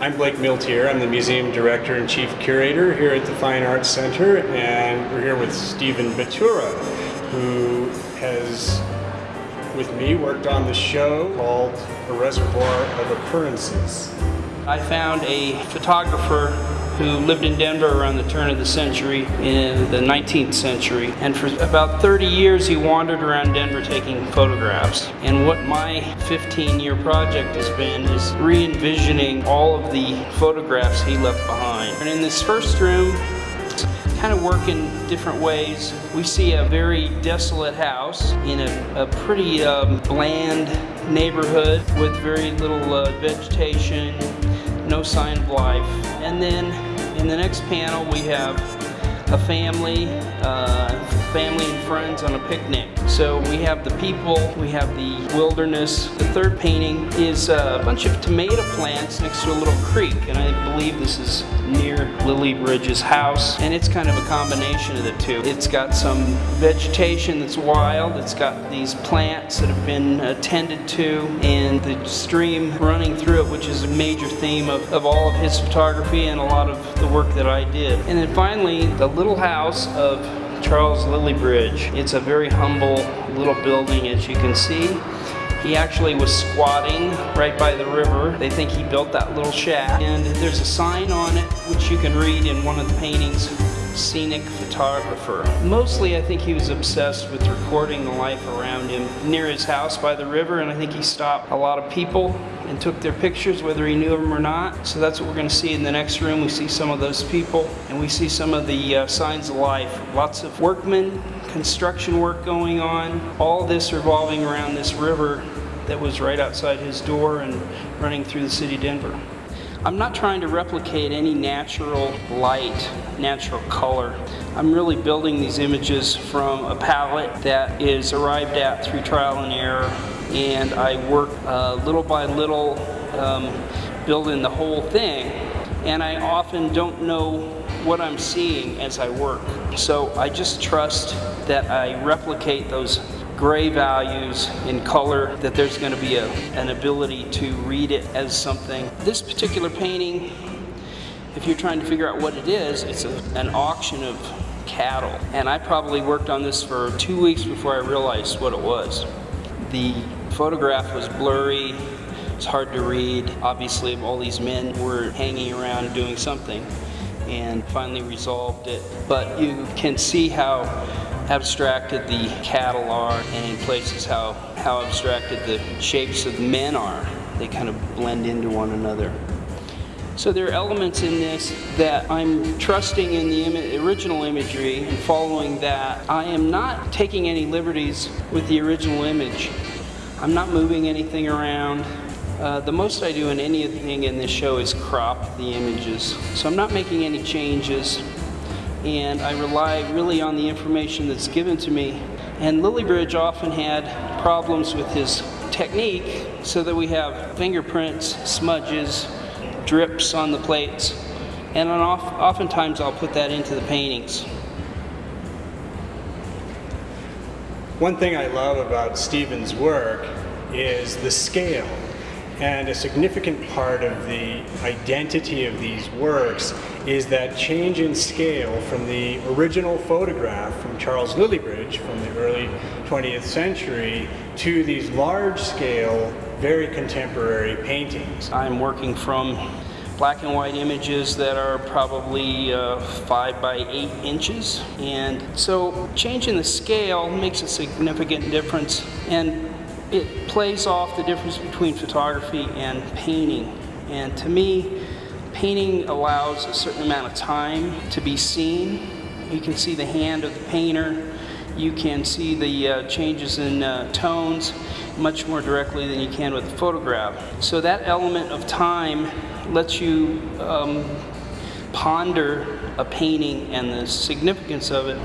I'm Blake Milteer. I'm the museum director and chief curator here at the Fine Arts Center, and we're here with Stephen Batura, who has, with me, worked on the show called A Reservoir of Occurrences. I found a photographer who lived in Denver around the turn of the century in the 19th century and for about 30 years he wandered around Denver taking photographs and what my 15 year project has been is re-envisioning all of the photographs he left behind and in this first room kind of work in different ways. We see a very desolate house in a, a pretty um, bland neighborhood with very little uh, vegetation, no sign of life. And then in the next panel we have a family, uh, family and friends on a picnic. So we have the people, we have the wilderness. The third painting is a bunch of tomato plants next to a little creek, and I believe this is near Lillybridge's house, and it's kind of a combination of the two. It's got some vegetation that's wild, it's got these plants that have been attended to, and the stream running through it, which is a major theme of, of all of his photography and a lot of the work that I did. And then finally, the little house of Charles Lillybridge. It's a very humble little building as you can see. He actually was squatting right by the river. They think he built that little shack. And there's a sign on it which you can read in one of the paintings scenic photographer. Mostly I think he was obsessed with recording the life around him near his house by the river and I think he stopped a lot of people and took their pictures whether he knew them or not. So that's what we're going to see in the next room. We see some of those people and we see some of the uh, signs of life. Lots of workmen, construction work going on. All this revolving around this river that was right outside his door and running through the city of Denver. I'm not trying to replicate any natural light, natural color. I'm really building these images from a palette that is arrived at through trial and error and I work uh, little by little um, building the whole thing and I often don't know what I'm seeing as I work. So I just trust that I replicate those gray values in color, that there's going to be a, an ability to read it as something. This particular painting, if you're trying to figure out what it is, it's a, an auction of cattle. And I probably worked on this for two weeks before I realized what it was. The photograph was blurry, it's hard to read. Obviously, all these men were hanging around doing something and finally resolved it. But you can see how abstracted the cattle are and in places how, how abstracted the shapes of men are. They kind of blend into one another. So there are elements in this that I'm trusting in the Im original imagery and following that. I am not taking any liberties with the original image. I'm not moving anything around. Uh, the most I do in anything in this show is crop the images. So I'm not making any changes and I rely really on the information that's given to me. And Lillybridge often had problems with his technique so that we have fingerprints, smudges, drips on the plates, and oftentimes I'll put that into the paintings. One thing I love about Stephen's work is the scale and a significant part of the identity of these works is that change in scale from the original photograph from Charles Lillybridge from the early 20th century to these large-scale, very contemporary paintings. I'm working from black and white images that are probably uh, five by eight inches. And so changing the scale makes a significant difference. And it plays off the difference between photography and painting. And to me, painting allows a certain amount of time to be seen. You can see the hand of the painter. You can see the uh, changes in uh, tones much more directly than you can with a photograph. So that element of time lets you um, ponder a painting and the significance of it